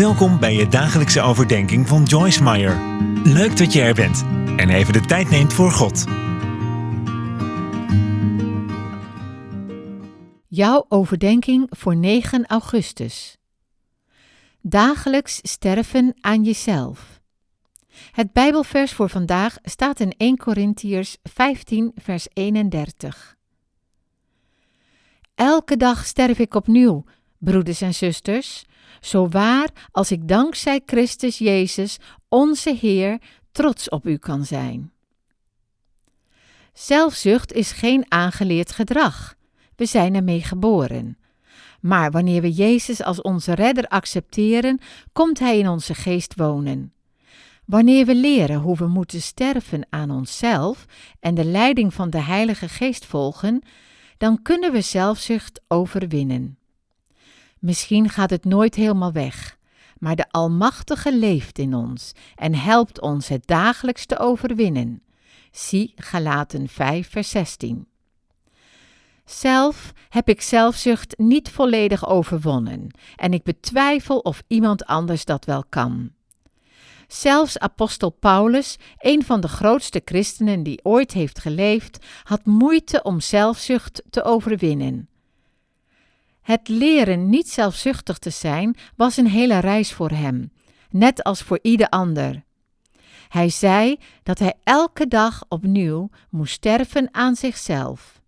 Welkom bij je dagelijkse overdenking van Joyce Meyer. Leuk dat je er bent en even de tijd neemt voor God. Jouw overdenking voor 9 augustus. Dagelijks sterven aan jezelf. Het Bijbelvers voor vandaag staat in 1 Korintiërs 15, vers 31. Elke dag sterf ik opnieuw, broeders en zusters, zo waar als ik dankzij Christus Jezus, onze Heer, trots op u kan zijn. Zelfzucht is geen aangeleerd gedrag. We zijn ermee geboren. Maar wanneer we Jezus als onze redder accepteren, komt Hij in onze geest wonen. Wanneer we leren hoe we moeten sterven aan onszelf en de leiding van de Heilige Geest volgen, dan kunnen we zelfzucht overwinnen. Misschien gaat het nooit helemaal weg, maar de Almachtige leeft in ons en helpt ons het dagelijks te overwinnen. Zie Galaten 5, vers 16. Zelf heb ik zelfzucht niet volledig overwonnen en ik betwijfel of iemand anders dat wel kan. Zelfs apostel Paulus, een van de grootste christenen die ooit heeft geleefd, had moeite om zelfzucht te overwinnen. Het leren niet zelfzuchtig te zijn was een hele reis voor hem, net als voor ieder ander. Hij zei dat hij elke dag opnieuw moest sterven aan zichzelf.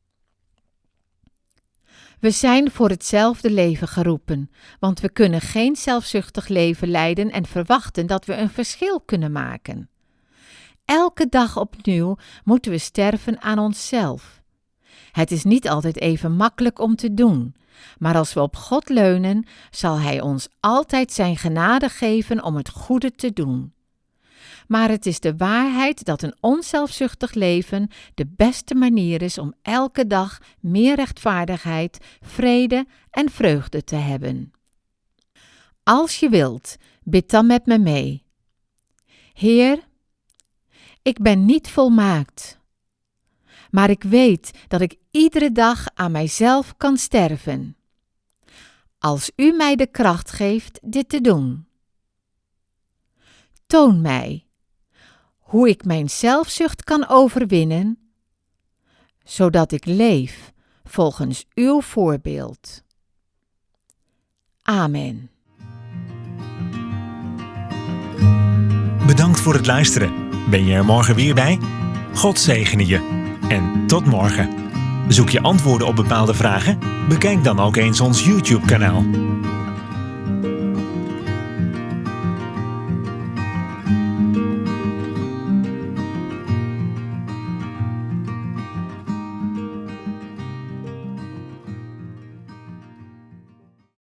We zijn voor hetzelfde leven geroepen, want we kunnen geen zelfzuchtig leven leiden en verwachten dat we een verschil kunnen maken. Elke dag opnieuw moeten we sterven aan onszelf. Het is niet altijd even makkelijk om te doen, maar als we op God leunen, zal Hij ons altijd Zijn genade geven om het goede te doen. Maar het is de waarheid dat een onzelfzuchtig leven de beste manier is om elke dag meer rechtvaardigheid, vrede en vreugde te hebben. Als je wilt, bid dan met me mee. Heer, ik ben niet volmaakt, maar ik weet dat ik iedere dag aan mijzelf kan sterven. Als u mij de kracht geeft dit te doen. Toon mij hoe ik mijn zelfzucht kan overwinnen, zodat ik leef volgens uw voorbeeld. Amen. Bedankt voor het luisteren. Ben je er morgen weer bij? God zegene je. En tot morgen. Zoek je antwoorden op bepaalde vragen? Bekijk dan ook eens ons YouTube-kanaal.